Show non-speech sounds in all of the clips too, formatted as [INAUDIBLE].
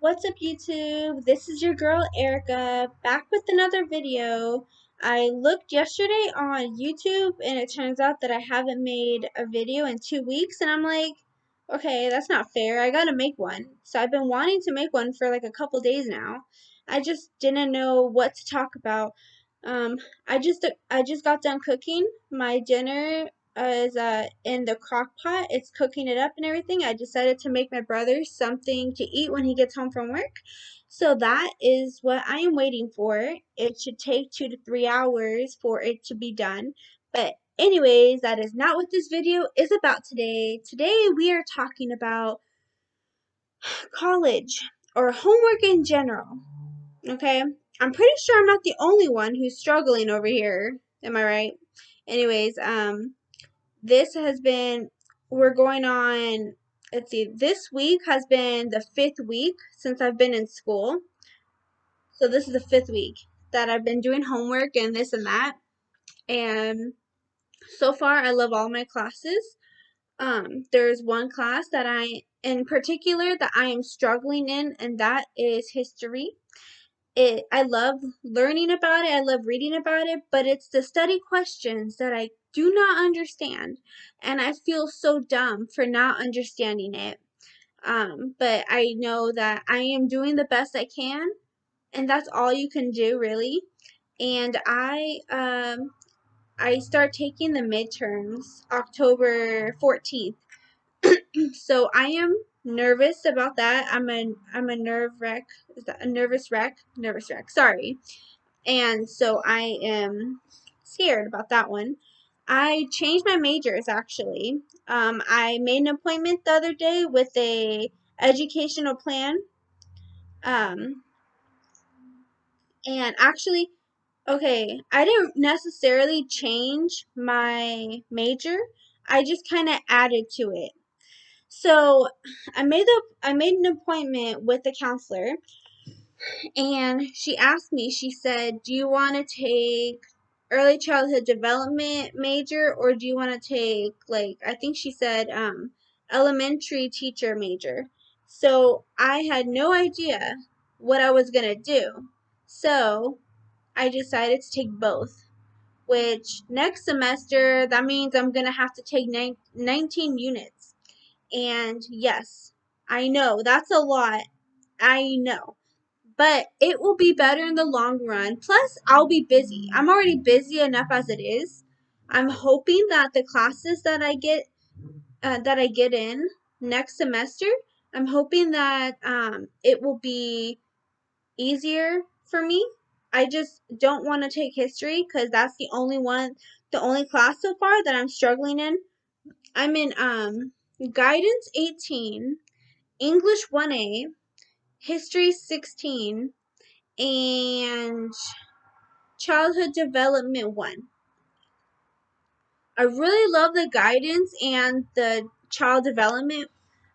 What's up YouTube? This is your girl Erica back with another video. I looked yesterday on YouTube and it turns out that I haven't made a video in two weeks and I'm like, okay, that's not fair. I gotta make one. So I've been wanting to make one for like a couple days now. I just didn't know what to talk about. Um, I just I just got done cooking my dinner is uh, in the crock pot. It's cooking it up and everything. I decided to make my brother something to eat when he gets home from work. So that is what I am waiting for. It should take two to three hours for it to be done. But anyways, that is not what this video is about today. Today we are talking about [SIGHS] college or homework in general. Okay? I'm pretty sure I'm not the only one who's struggling over here. Am I right? Anyways, um, this has been, we're going on, let's see, this week has been the fifth week since I've been in school. So this is the fifth week that I've been doing homework and this and that. And so far, I love all my classes. Um, there's one class that I, in particular, that I am struggling in, and that is history it I love learning about it, I love reading about it, but it's the study questions that I do not understand and I feel so dumb for not understanding it. Um, but I know that I am doing the best I can and that's all you can do really. And I um I start taking the midterms October 14th. [CLEARS THROAT] so I am nervous about that. I'm a I'm a nerve wreck. Is that a nervous wreck? Nervous wreck. Sorry. And so I am scared about that one. I changed my majors actually. Um, I made an appointment the other day with a educational plan. Um, and actually, okay, I didn't necessarily change my major. I just kind of added to it. So I made the I made an appointment with the counselor and she asked me, she said, Do you want to take early childhood development major or do you want to take like I think she said um elementary teacher major. So I had no idea what I was gonna do. So I decided to take both. Which next semester that means I'm gonna have to take 19 units and yes, I know that's a lot. I know. But it will be better in the long run. Plus, I'll be busy. I'm already busy enough as it is. I'm hoping that the classes that I get uh, that I get in next semester, I'm hoping that um, it will be easier for me. I just don't want to take history because that's the only one, the only class so far that I'm struggling in. I'm in um Guidance 18, English 1A, History 16, and Childhood Development 1. I really love the guidance and the child development.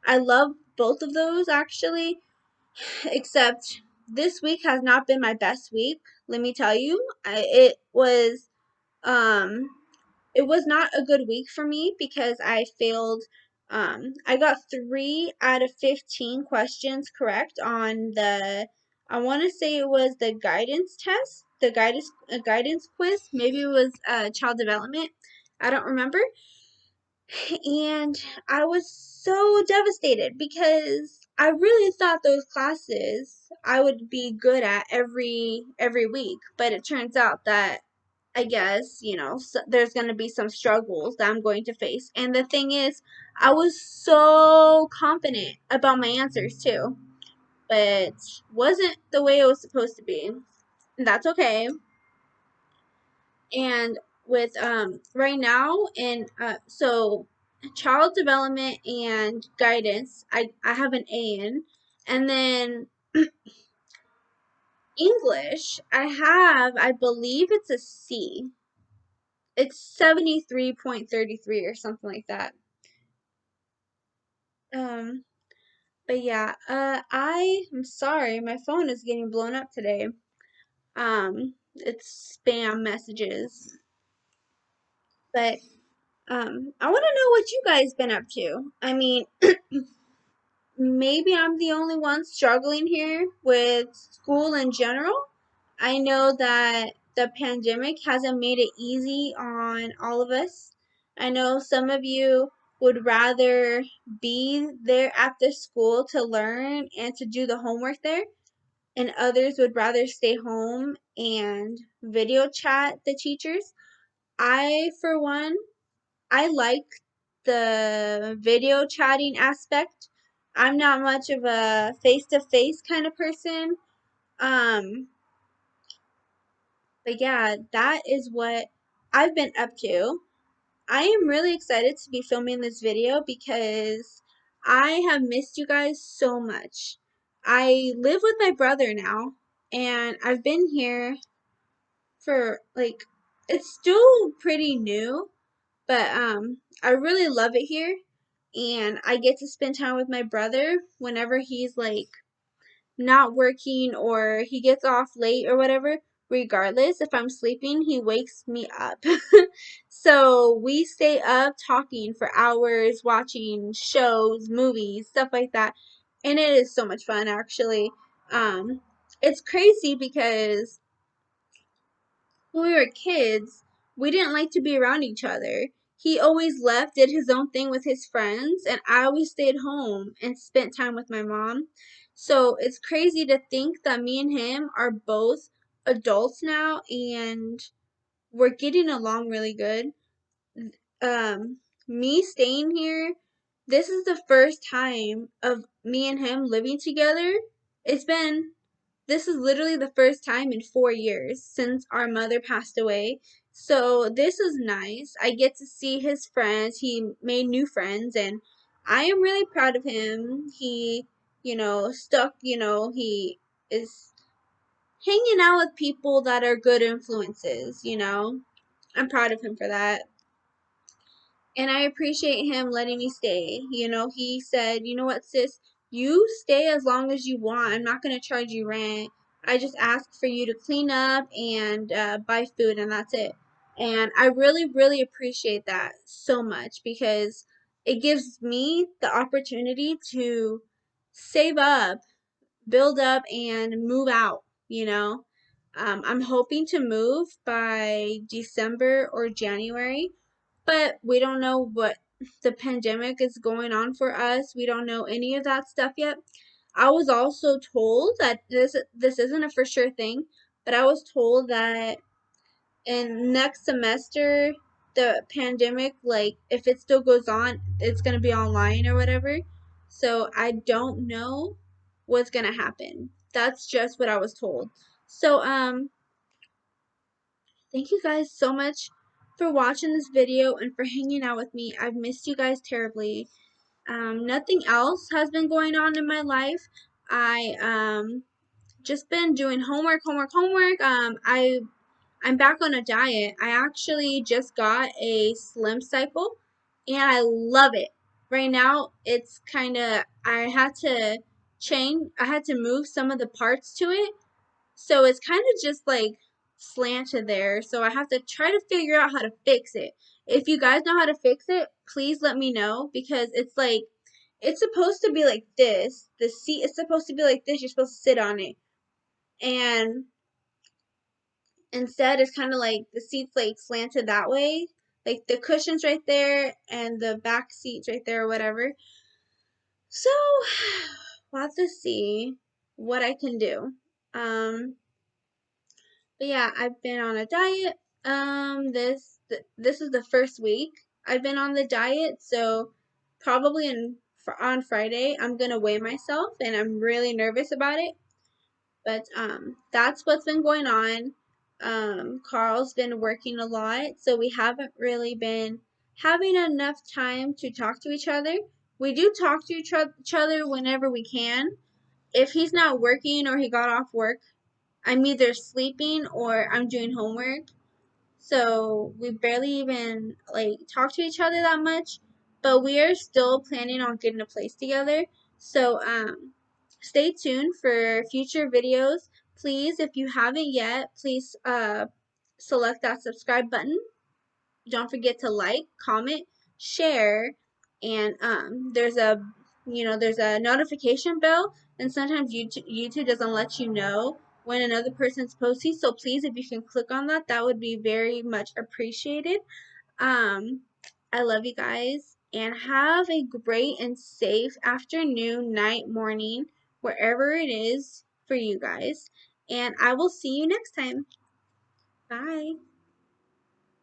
I love both of those actually, [SIGHS] except this week has not been my best week. Let me tell you, I, it was um it was not a good week for me because I failed um, I got three out of 15 questions correct on the, I want to say it was the guidance test, the guidance, uh, guidance quiz. Maybe it was uh, child development. I don't remember. And I was so devastated because I really thought those classes I would be good at every every week, but it turns out that I guess, you know, so there's going to be some struggles that I'm going to face. And the thing is, I was so confident about my answers too, but wasn't the way it was supposed to be. That's okay. And with um right now and uh so child development and guidance, I I have an A in, and then [CLEARS THROAT] English, I have, I believe it's a C. It's 73.33 or something like that. Um, but yeah, uh, I am sorry, my phone is getting blown up today. Um, it's spam messages. But, um, I want to know what you guys been up to. I mean, [CLEARS THROAT] maybe I'm the only one struggling here with school in general. I know that the pandemic hasn't made it easy on all of us. I know some of you would rather be there at the school to learn and to do the homework there, and others would rather stay home and video chat the teachers. I, for one, I like the video chatting aspect. I'm not much of a face to face kind of person. Um, but yeah, that is what I've been up to. I am really excited to be filming this video because I have missed you guys so much. I live with my brother now, and I've been here for like it's still pretty new, but um I really love it here and I get to spend time with my brother whenever he's like not working or he gets off late or whatever. Regardless, if I'm sleeping, he wakes me up. [LAUGHS] so we stay up talking for hours, watching shows, movies, stuff like that. And it is so much fun, actually. Um, it's crazy because when we were kids, we didn't like to be around each other. He always left, did his own thing with his friends, and I always stayed home and spent time with my mom. So it's crazy to think that me and him are both adults now and we're getting along really good. Um, me staying here, this is the first time of me and him living together. It's been this is literally the first time in four years since our mother passed away. So this is nice. I get to see his friends. He made new friends, and I am really proud of him. He, you know, stuck, you know, he is hanging out with people that are good influences, you know. I'm proud of him for that. And I appreciate him letting me stay. You know, he said, you know what, sis, you stay as long as you want. I'm not going to charge you rent. I just ask for you to clean up and uh, buy food, and that's it. And I really, really appreciate that so much because it gives me the opportunity to save up, build up, and move out, you know. Um, I'm hoping to move by December or January, but we don't know what the pandemic is going on for us. We don't know any of that stuff yet. I was also told that this this isn't a for sure thing, but I was told that in next semester the pandemic like if it still goes on, it's going to be online or whatever. So I don't know what's going to happen. That's just what I was told. So um thank you guys so much for watching this video and for hanging out with me. I've missed you guys terribly. Um, nothing else has been going on in my life. I um just been doing homework, homework, homework. Um, I I'm back on a diet. I actually just got a Slim Cycle, and I love it. Right now, it's kind of I had to change. I had to move some of the parts to it, so it's kind of just like slanted there. So I have to try to figure out how to fix it. If you guys know how to fix it, please let me know because it's like it's supposed to be like this. The seat is supposed to be like this. You're supposed to sit on it. And instead it's kind of like the seat's like slanted that way. Like the cushion's right there and the back seat's right there or whatever. So we'll have to see what I can do. Um but yeah, I've been on a diet. Um, this th this is the first week I've been on the diet, so probably in on Friday I'm gonna weigh myself, and I'm really nervous about it. But um, that's what's been going on. Um, Carl's been working a lot, so we haven't really been having enough time to talk to each other. We do talk to each other whenever we can. If he's not working or he got off work, I'm either sleeping or I'm doing homework. So we barely even like talk to each other that much, but we are still planning on getting a place together. So um stay tuned for future videos. Please, if you haven't yet, please uh select that subscribe button. Don't forget to like, comment, share, and um there's a you know, there's a notification bell, and sometimes YouTube, YouTube doesn't let you know when another person's posting. So please, if you can click on that, that would be very much appreciated. Um, I love you guys, and have a great and safe afternoon, night, morning, wherever it is for you guys. And I will see you next time. Bye.